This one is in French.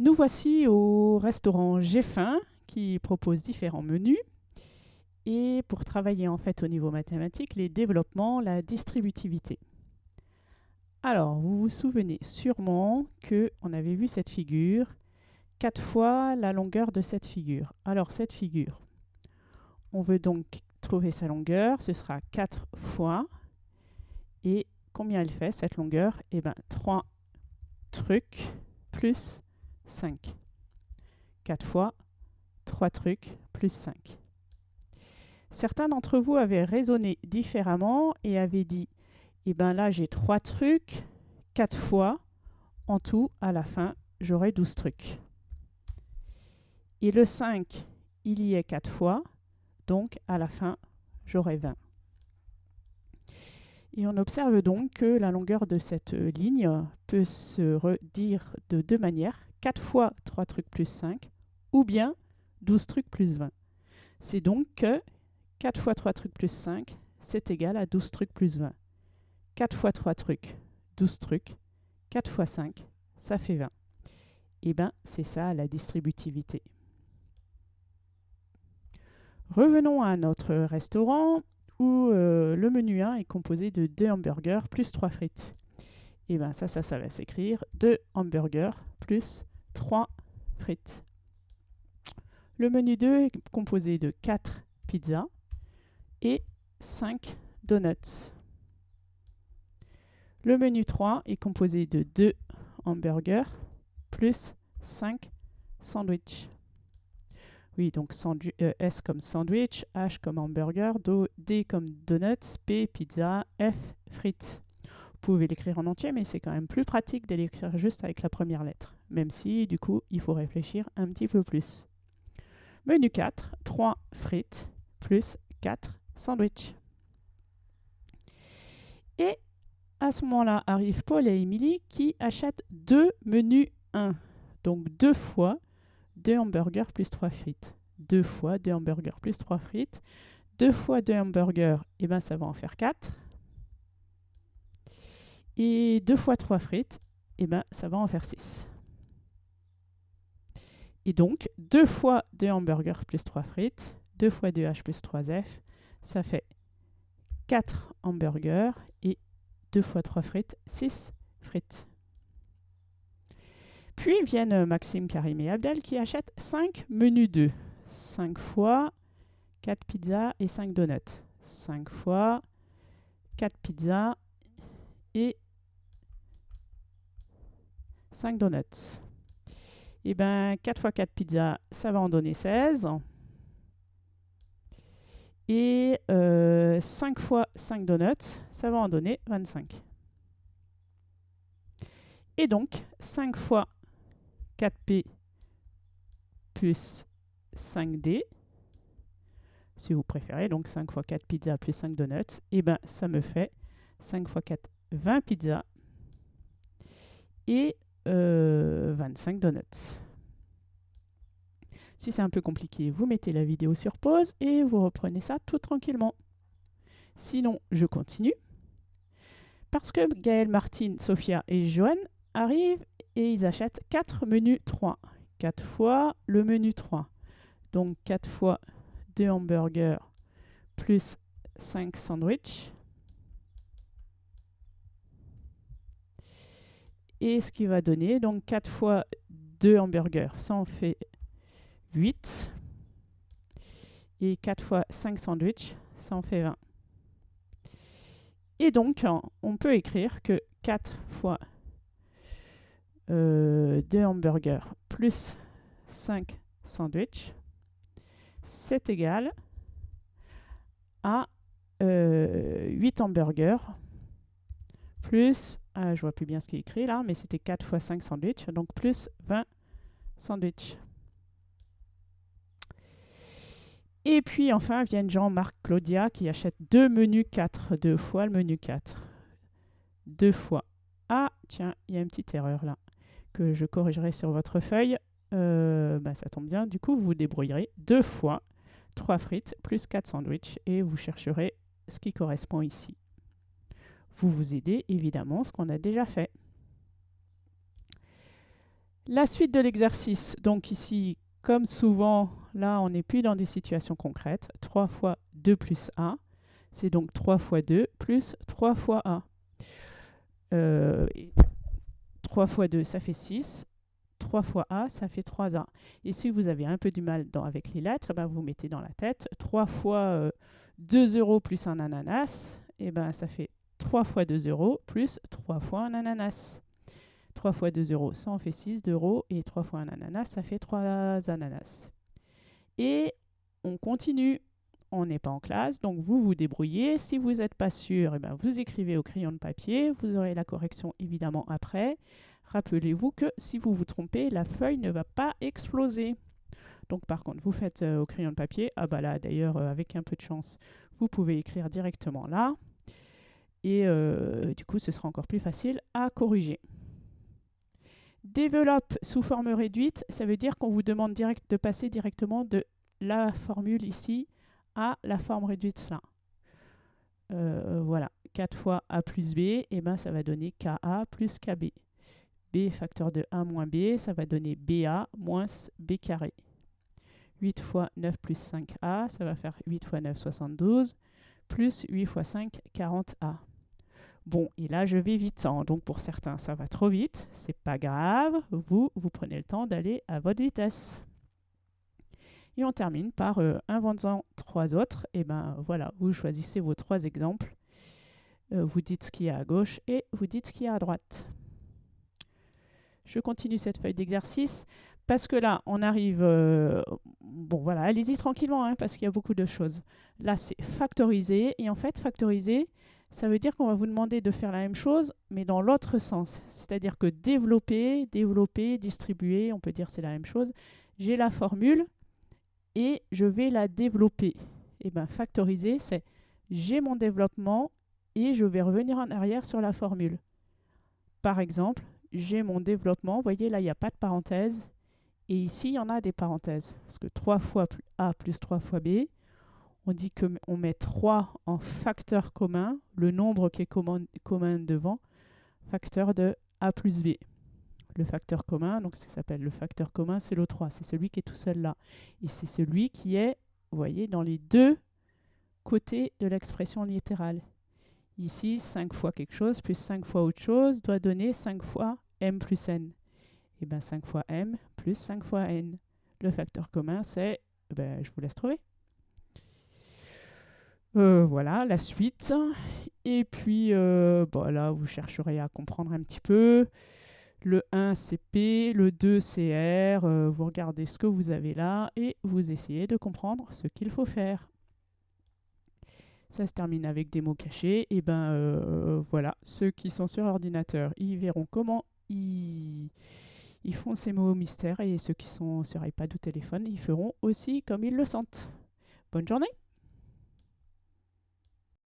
Nous voici au restaurant J'ai faim qui propose différents menus. Et pour travailler en fait au niveau mathématique, les développements, la distributivité. Alors, vous vous souvenez sûrement que on avait vu cette figure, quatre fois la longueur de cette figure. Alors, cette figure, on veut donc trouver sa longueur, ce sera 4 fois. Et combien elle fait cette longueur? Eh bien, 3 trucs plus 5. 4 fois 3 trucs plus 5. Certains d'entre vous avaient raisonné différemment et avaient dit Eh bien là, j'ai 3 trucs, 4 fois. En tout, à la fin, j'aurai 12 trucs. Et le 5, il y est 4 fois. Donc, à la fin, j'aurai 20. Et on observe donc que la longueur de cette ligne peut se redire de deux manières. 4 fois 3 trucs plus 5, ou bien 12 trucs plus 20. C'est donc que 4 fois 3 trucs plus 5, c'est égal à 12 trucs plus 20. 4 fois 3 trucs, 12 trucs. 4 fois 5, ça fait 20. Et bien, c'est ça la distributivité. Revenons à notre restaurant où euh, le menu 1 est composé de 2 hamburgers plus 3 frites. Et bien ça, ça, ça va s'écrire 2 hamburgers plus 3 frites. Le menu 2 est composé de 4 pizzas et 5 donuts. Le menu 3 est composé de 2 hamburgers plus 5 sandwichs. Oui, donc euh, S comme sandwich, H comme hamburger, D comme donuts, P pizza, F frites. Vous pouvez l'écrire en entier, mais c'est quand même plus pratique de l'écrire juste avec la première lettre, même si du coup il faut réfléchir un petit peu plus. Menu 4, 3 frites plus 4 sandwichs. Et à ce moment-là arrivent Paul et Émilie qui achètent deux menus 1. Donc deux fois 2 hamburgers plus 3 frites. 2 fois 2 hamburgers plus 3 frites. 2 fois 2 hamburgers, et eh ben ça va en faire 4. Et 2 fois 3 frites, et eh ben ça va en faire 6. Et donc, 2 fois 2 hamburgers plus 3 frites, 2 fois 2H plus 3F, ça fait 4 hamburgers et 2 fois 3 frites, 6 frites. Puis viennent Maxime, Karim et Abdel qui achètent 5 menus 2. 5 fois 4 pizzas et 5 donuts. 5 fois 4 pizzas et 5 donuts. Eh bien, 4 fois 4 pizzas, ça va en donner 16. Et 5 euh, fois 5 donuts, ça va en donner 25. Et donc, 5 fois 4P plus 5D, si vous préférez, donc 5 x 4 pizzas plus 5 donuts, et eh bien ça me fait 5 x 4, 20 pizzas et 25 euh, donuts. Si c'est un peu compliqué, vous mettez la vidéo sur pause et vous reprenez ça tout tranquillement. Sinon, je continue. Parce que Gaël, Martine, Sophia et Joanne arrivent et ils achètent 4 menus 3. 4 fois le menu 3. Donc 4 fois 2 hamburgers plus 5 sandwichs. Et ce qui va donner, donc 4 fois 2 hamburgers, ça en fait 8. Et 4 fois 5 sandwichs, ça en fait 20. Et donc, on peut écrire que 4 fois 2 euh, hamburgers plus 5 sandwichs, c'est égal à 8 euh, hamburgers plus, euh, je vois plus bien ce qui est écrit là, mais c'était 4 fois 5 sandwichs, donc plus 20 sandwichs. Et puis enfin viennent Jean-Marc Claudia qui achète deux menus 4, deux fois le menu 4. Deux fois. Ah, tiens, il y a une petite erreur là que je corrigerai sur votre feuille, euh, bah, ça tombe bien. Du coup, vous vous débrouillerez deux fois 3 frites plus 4 sandwichs et vous chercherez ce qui correspond ici. Vous vous aidez évidemment ce qu'on a déjà fait. La suite de l'exercice, donc ici, comme souvent, là, on n'est plus dans des situations concrètes. 3 fois 2 plus A, c'est donc 3 fois 2 plus 3 fois A. 3 fois 2, ça fait 6. 3 fois A, ça fait 3A. Et si vous avez un peu du mal avec les lettres, eh ben vous mettez dans la tête 3 fois 2 euh, euros plus un ananas, et eh ben ça fait 3 fois 2 euros plus 3 fois un ananas. 3 fois 2 euros, ça en fait 6 euros, et 3 fois un ananas, ça fait 3 ananas. Et on continue, on n'est pas en classe, donc vous vous débrouillez. Si vous n'êtes pas sûr, eh ben vous écrivez au crayon de papier, vous aurez la correction évidemment après. Rappelez-vous que si vous vous trompez, la feuille ne va pas exploser. Donc par contre, vous faites euh, au crayon de papier. Ah bah là, d'ailleurs, euh, avec un peu de chance, vous pouvez écrire directement là. Et euh, du coup, ce sera encore plus facile à corriger. Développe sous forme réduite, ça veut dire qu'on vous demande direct de passer directement de la formule ici à la forme réduite là. voilà, 4 fois a plus b, et eh ben ça va donner ka plus kb b facteur de 1 moins b, ça va donner ba moins b carré. 8 fois 9 plus 5a, ça va faire 8 fois 9, 72, plus 8 fois 5, 40a. Bon, et là, je vais vite. Hein. Donc, pour certains, ça va trop vite. C'est pas grave. Vous, vous prenez le temps d'aller à votre vitesse. Et on termine par euh, inventant trois autres. Et ben voilà, vous choisissez vos trois exemples. Euh, vous dites ce qu'il y a à gauche et vous dites ce qu'il y a à droite. Je continue cette feuille d'exercice parce que là, on arrive... Euh, bon, voilà, allez-y tranquillement hein, parce qu'il y a beaucoup de choses. Là, c'est factoriser. Et en fait, factoriser, ça veut dire qu'on va vous demander de faire la même chose, mais dans l'autre sens. C'est-à-dire que développer, développer, distribuer, on peut dire c'est la même chose. J'ai la formule et je vais la développer. Et eh bien, factoriser, c'est j'ai mon développement et je vais revenir en arrière sur la formule. Par exemple, j'ai mon développement. Vous voyez, là, il n'y a pas de parenthèse. Et ici, il y en a des parenthèses. Parce que 3 fois A plus 3 fois B, on dit qu'on met 3 en facteur commun, le nombre qui est commun, devant, facteur de A plus B. Le facteur commun, donc ce qui s'appelle le facteur commun, c'est le 3. C'est celui qui est tout seul là. Et c'est celui qui est, vous voyez, dans les deux côtés de l'expression littérale. Ici, 5 fois quelque chose plus 5 fois autre chose doit donner 5 fois m plus n. Et eh bien 5 fois m plus 5 fois n. Le facteur commun, c'est, ben, je vous laisse trouver. Euh, voilà, la suite. Et puis, euh, bon, là, vous chercherez à comprendre un petit peu. Le 1, c'est P, le 2, c'est R. Euh, vous regardez ce que vous avez là et vous essayez de comprendre ce qu'il faut faire. Ça se termine avec des mots cachés. Et ben voilà, ceux qui sont sur ordinateur, ils verront comment ils, font ces mots mystères et ceux qui sont sur iPad ou téléphone, ils feront aussi comme ils le sentent. Bonne journée